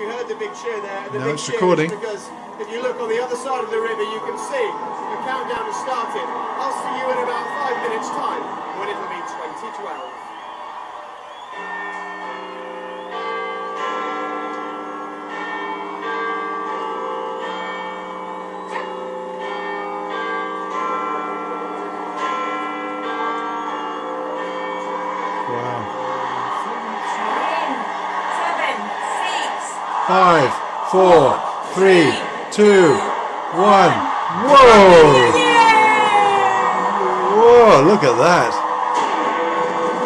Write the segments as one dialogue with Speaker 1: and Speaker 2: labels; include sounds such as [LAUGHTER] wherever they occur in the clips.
Speaker 1: you heard the big cheer there. The
Speaker 2: No, it's
Speaker 1: cheer
Speaker 2: recording.
Speaker 1: Because if you look on the other side of the river, you can see the countdown has started. I'll see you in about five minutes' time when it'll be 2012.
Speaker 2: Wow. Five, four, three, two, one. Whoa! Whoa! Look at that.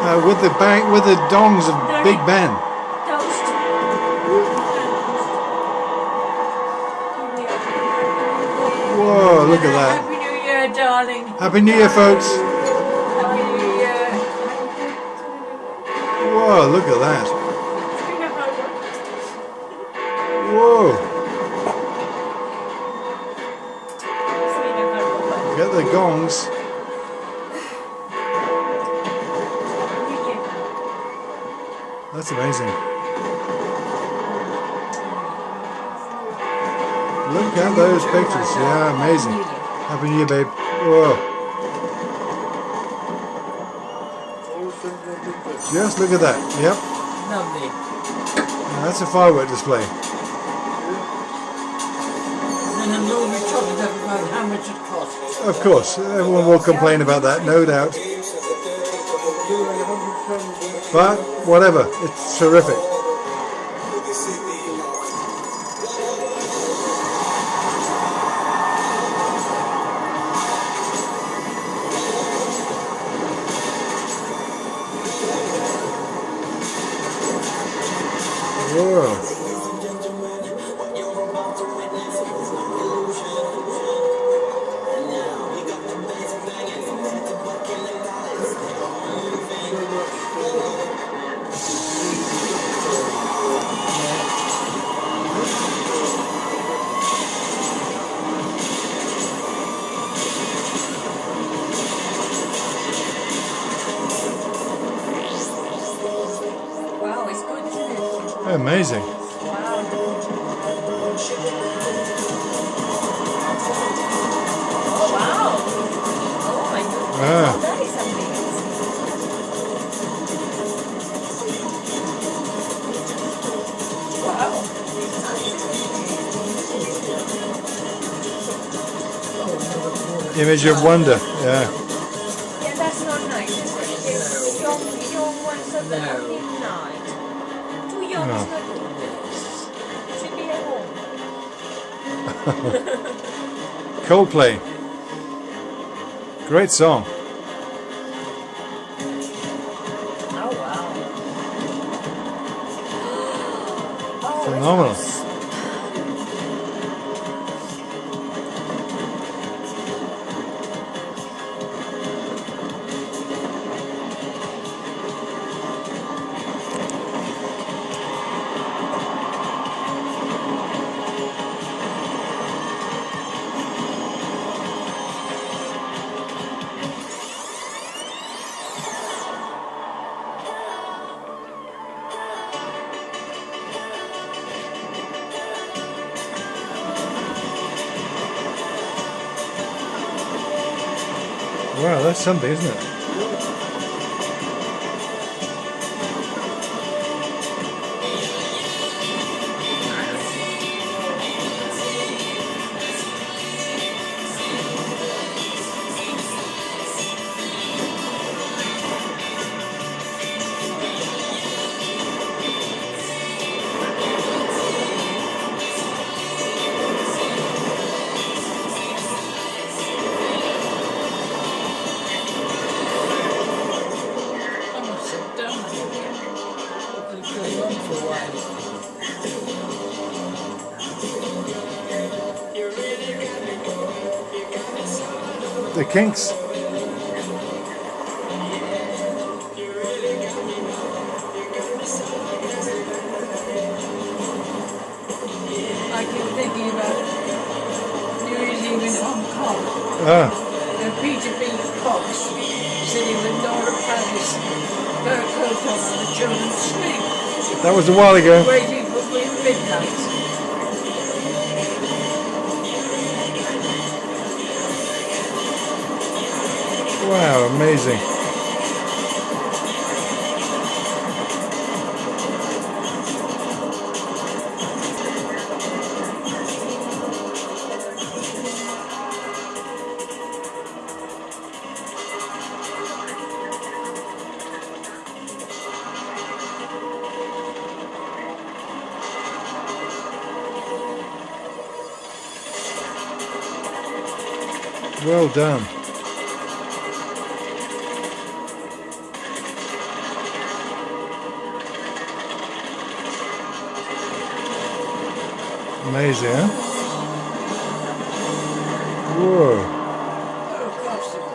Speaker 2: Uh, with the bang, with the dongs of Big Ben. Whoa! Look at that.
Speaker 3: Happy New Year, darling.
Speaker 2: Happy New Year, folks.
Speaker 3: Happy New Year.
Speaker 2: Whoa! Look at that. That's amazing. Look at those pictures. Yeah, amazing. Happy New Year, babe. Whoa. Just look at that. Yep.
Speaker 3: Lovely.
Speaker 2: Now that's a firework display.
Speaker 3: And I'm only talking about how much it costs.
Speaker 2: Of course, everyone will complain about that, no doubt. But whatever, it's terrific. Whoa. Amazing.
Speaker 3: Wow. Oh, wow. Oh, my goodness.
Speaker 2: Ah.
Speaker 3: That is amazing. Wow.
Speaker 2: Image of wonder. Yeah, [LAUGHS] Coldplay. Great song.
Speaker 3: Oh, wow. [GASPS] oh,
Speaker 2: Phenomenal. Wow, that's something, isn't it? The Kinks.
Speaker 3: I keep thinking about New Eve Hong Kong.
Speaker 2: Ah,
Speaker 3: And Peter B. Cox sitting with Nora Paris, her coat on, the
Speaker 2: that was a while ago.
Speaker 3: waiting for midnight.
Speaker 2: Wow, amazing. Well done. Amazing, huh? Whoa.
Speaker 3: Oh gosh, look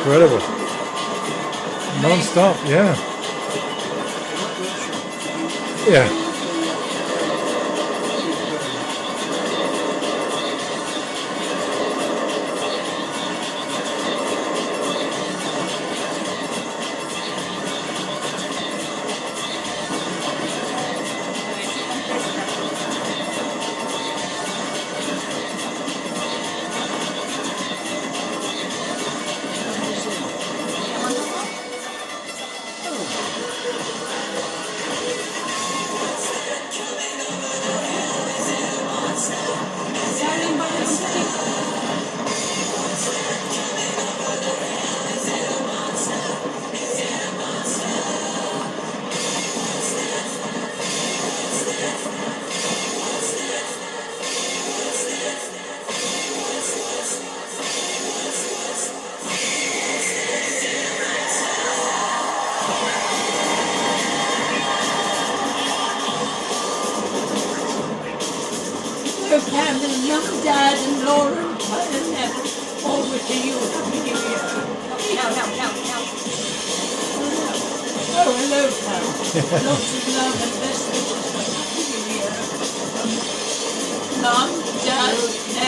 Speaker 2: Incredible. Non-stop, yeah. Yeah.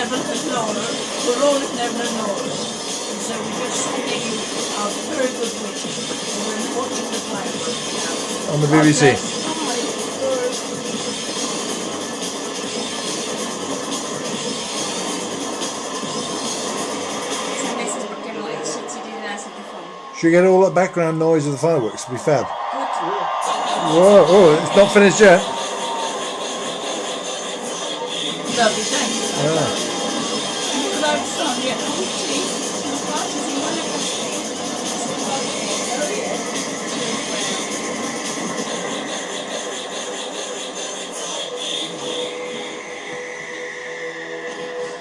Speaker 4: Evan and Laura were all at Never and Laura's. And so we're just sending you our very good wishes. And we're watching the fireworks.
Speaker 2: On the BBC.
Speaker 3: Esas veces porque no he si tiene la saxofón.
Speaker 2: Should we get all that background noise of the fireworks? It'll be fab. Whoa, oh, it's not finished yet.
Speaker 4: Lovely, thank you. Hello, Sonia. Gee. What does he want to say? Yeah.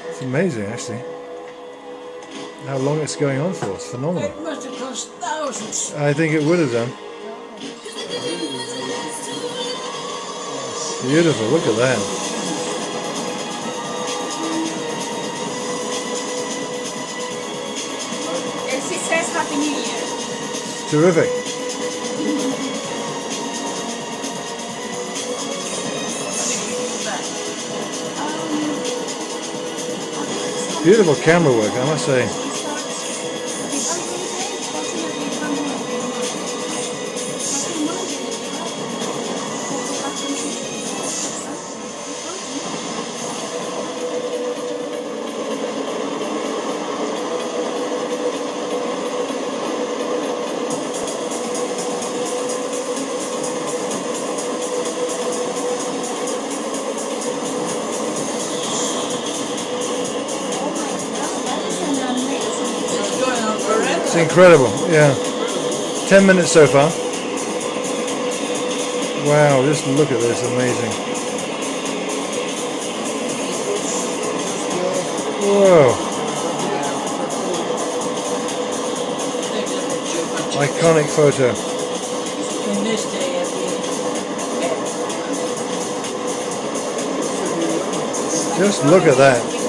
Speaker 2: it's amazing, actually. How long it's going on for. It's phenomenal.
Speaker 4: It must have cost thousands.
Speaker 2: I think it would have done. Beautiful, look at that. And she says Happy New Year.
Speaker 3: Terrific. Beautiful camera work, I must say.
Speaker 2: It's
Speaker 3: incredible, yeah. Ten minutes so far. Wow, just look at this, amazing. Whoa, iconic photo. Just look at that.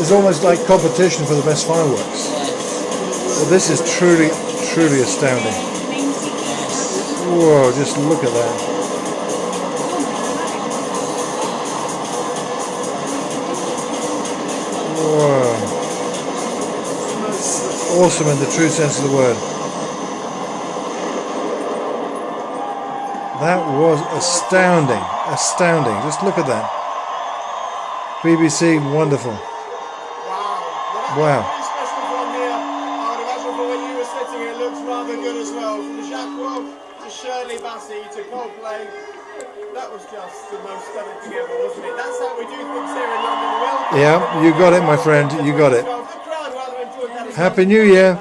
Speaker 3: It's almost like competition for the best fireworks. But this is truly, truly astounding. Whoa, just look at that. Whoa. Awesome in the true sense of the word. That was astounding. Astounding. Just look at that. BBC, wonderful.
Speaker 1: Wow.
Speaker 3: Wow.
Speaker 1: Special from here. I imagine from where you were sitting, it looks rather good as well. From Jacques to Shirley Bassey to Coldplay. That was just the most stunning thing ever, wasn't it? That's how we do things here in London. Well,
Speaker 3: Yeah, you got it, my friend. You got it.
Speaker 1: the crowd rather enjoyed that as well.
Speaker 3: Happy New Year.